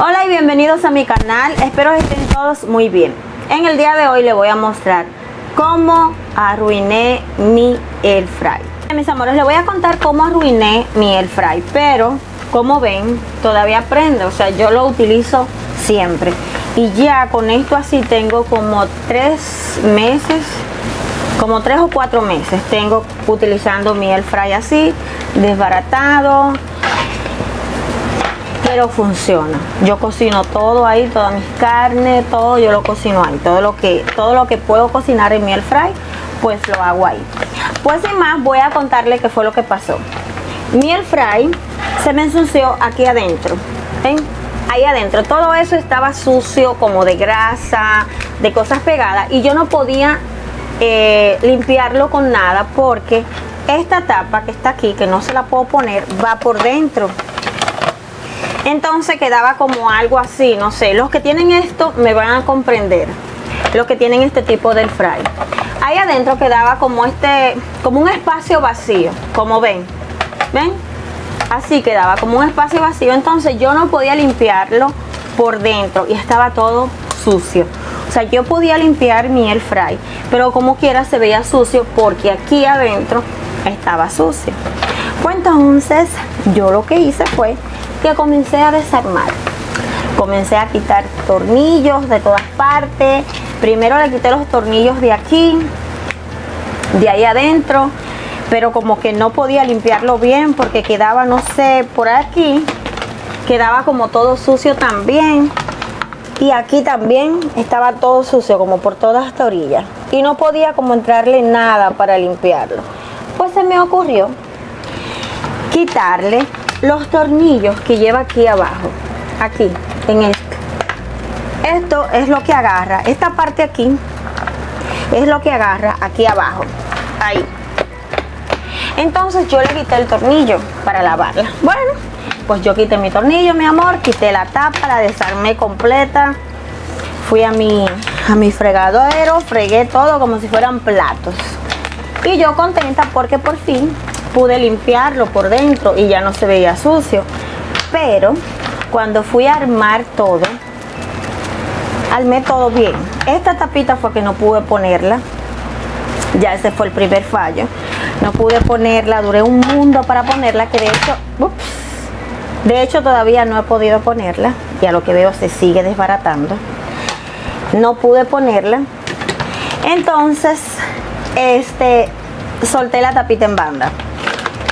Hola y bienvenidos a mi canal, espero que estén todos muy bien. En el día de hoy les voy a mostrar cómo arruiné mi air fry. Mis amores, les voy a contar cómo arruiné mi air fry, pero como ven, todavía prende, o sea, yo lo utilizo siempre. Y ya con esto así tengo como tres meses, como tres o cuatro meses tengo utilizando mi air fry así, desbaratado, pero funciona. Yo cocino todo ahí, todas mis carnes, todo yo lo cocino ahí. Todo lo que, todo lo que puedo cocinar en mi air fry, pues lo hago ahí. Pues sin más, voy a contarle qué fue lo que pasó. Mi air fry se me ensució aquí adentro. ¿Ven? Ahí adentro. Todo eso estaba sucio, como de grasa, de cosas pegadas. Y yo no podía eh, limpiarlo con nada porque esta tapa que está aquí, que no se la puedo poner, va por dentro entonces quedaba como algo así, no sé, los que tienen esto me van a comprender, los que tienen este tipo de fry. Ahí adentro quedaba como este, como un espacio vacío, como ven, ven, así quedaba como un espacio vacío, entonces yo no podía limpiarlo por dentro y estaba todo sucio. O sea, yo podía limpiar mi air fry, pero como quiera se veía sucio porque aquí adentro estaba sucio. Pues entonces yo lo que hice fue que comencé a desarmar. Comencé a quitar tornillos de todas partes. Primero le quité los tornillos de aquí, de ahí adentro, pero como que no podía limpiarlo bien porque quedaba, no sé, por aquí, quedaba como todo sucio también. Y aquí también estaba todo sucio, como por todas esta orilla. Y no podía como entrarle nada para limpiarlo. Pues se me ocurrió quitarle los tornillos que lleva aquí abajo aquí en esto esto es lo que agarra esta parte aquí es lo que agarra aquí abajo ahí. Entonces yo le quité el tornillo para lavarla. Bueno pues yo quité mi tornillo mi amor quité la tapa la desarmé completa fui a mi a mi fregadero fregué todo como si fueran platos. Y yo contenta porque por fin pude limpiarlo por dentro y ya no se veía sucio. Pero cuando fui a armar todo, armé todo bien. Esta tapita fue que no pude ponerla. Ya ese fue el primer fallo. No pude ponerla, duré un mundo para ponerla, que de hecho, de hecho todavía no he podido ponerla. Ya lo que veo se sigue desbaratando. No pude ponerla. Entonces, este, solté la tapita en banda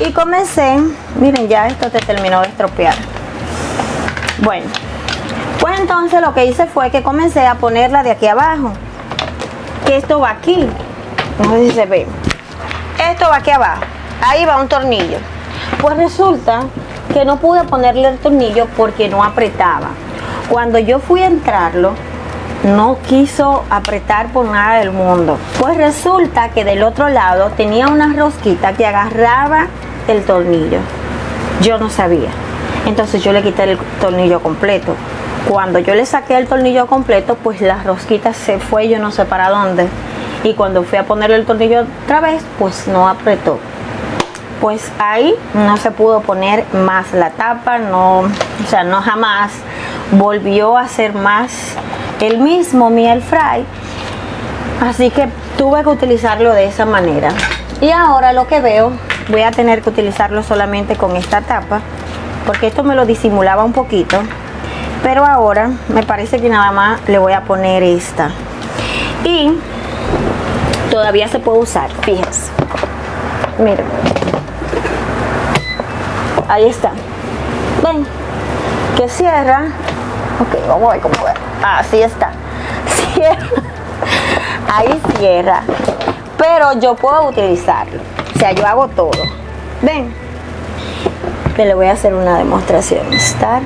y comencé miren ya esto te terminó de estropear. Bueno pues entonces lo que hice fue que comencé a ponerla de aquí abajo. Que esto va aquí. No sé si se ve esto va aquí abajo. Ahí va un tornillo. Pues resulta que no pude ponerle el tornillo porque no apretaba. Cuando yo fui a entrarlo no quiso apretar por nada del mundo pues resulta que del otro lado tenía una rosquita que agarraba el tornillo. Yo no sabía. Entonces yo le quité el tornillo completo. Cuando yo le saqué el tornillo completo, pues la rosquita se fue, yo no sé para dónde. Y cuando fui a ponerle el tornillo otra vez, pues no apretó. Pues ahí no se pudo poner más la tapa, no, o sea, no jamás volvió a ser más el mismo miel fry. Así que tuve que utilizarlo de esa manera. Y ahora lo que veo voy a tener que utilizarlo solamente con esta tapa porque esto me lo disimulaba un poquito. Pero ahora me parece que nada más le voy a poner esta. Y todavía se puede usar fíjense. Miren. Ahí está. Ven que cierra ok vamos a ver cómo ver así está cierra ahí cierra pero yo puedo utilizarlo sea, yo hago todo. Ven. Le voy a hacer una demostración. Estar.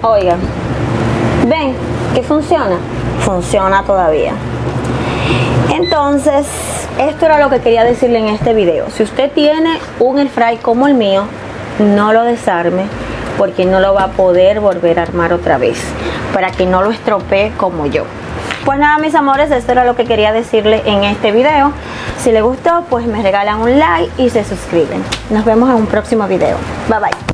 Oigan. Ven, que funciona. Funciona todavía. Entonces, esto era lo que quería decirle en este video. Si usted tiene un air fry como el mío, no lo desarme porque no lo va a poder volver a armar otra vez para que no lo estropee como yo. Pues nada mis amores, esto era lo que quería decirle en este video. Si les gustó, pues me regalan un like y se suscriben. Nos vemos en un próximo video. Bye bye.